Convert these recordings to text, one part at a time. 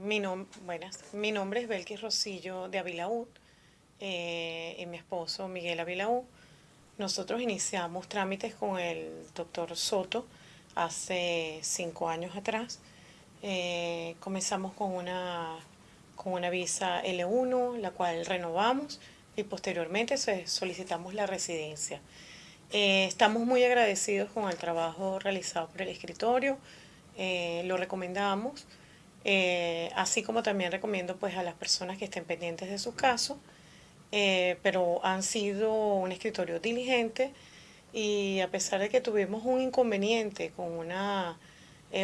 Mi, buenas. mi nombre es Belkis Rosillo de Avilaúd eh, y mi esposo Miguel Avilaúd. Nosotros iniciamos trámites con el doctor Soto hace cinco años atrás. Eh, comenzamos con una, con una visa L1, la cual renovamos y posteriormente solicitamos la residencia. Eh, estamos muy agradecidos con el trabajo realizado por el escritorio, eh, lo recomendamos, eh, así como también recomiendo pues a las personas que estén pendientes de su caso, pero han sido un escritorio diligente y a pesar de que tuvimos un inconveniente con una,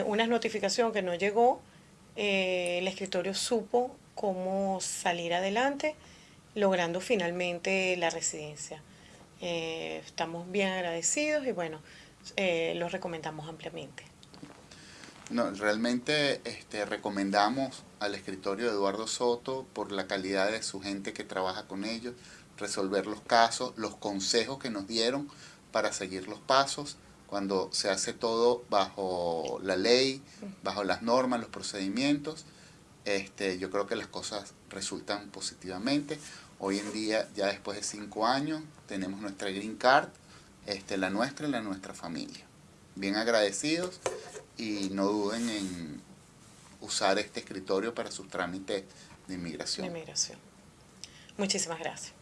una notificación que no llegó, el escritorio supo cómo salir adelante, logrando finalmente la residencia. Eh, estamos bien agradecidos y bueno, eh, los recomendamos ampliamente. No, realmente este, recomendamos al escritorio de Eduardo Soto por la calidad de su gente que trabaja con ellos, resolver los casos, los consejos que nos dieron para seguir los pasos, cuando se hace todo bajo la ley, bajo las normas, los procedimientos, este, yo creo que las cosas resultan positivamente. Hoy en día, ya después de cinco años, tenemos nuestra Green Card, este, la nuestra y la nuestra familia. Bien agradecidos y no duden en usar este escritorio para sus trámites de inmigración. Inmigración. Muchísimas gracias.